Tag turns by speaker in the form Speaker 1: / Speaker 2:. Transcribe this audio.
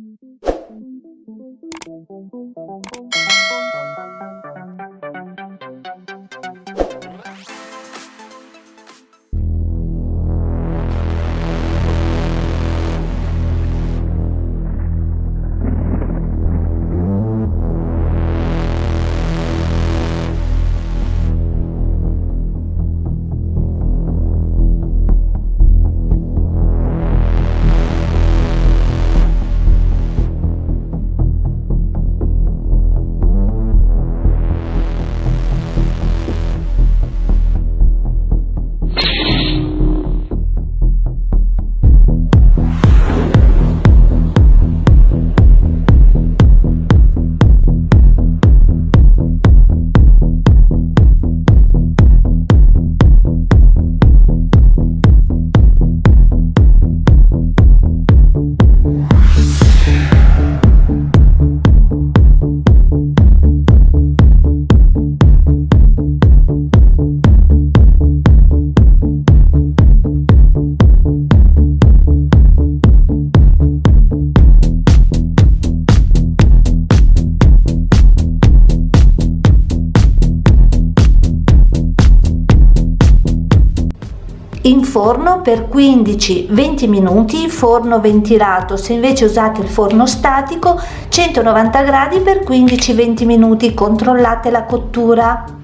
Speaker 1: Thank you. In forno per 15-20 minuti forno ventilato se invece usate il forno statico 190 gradi per 15-20 minuti. Controllate la cottura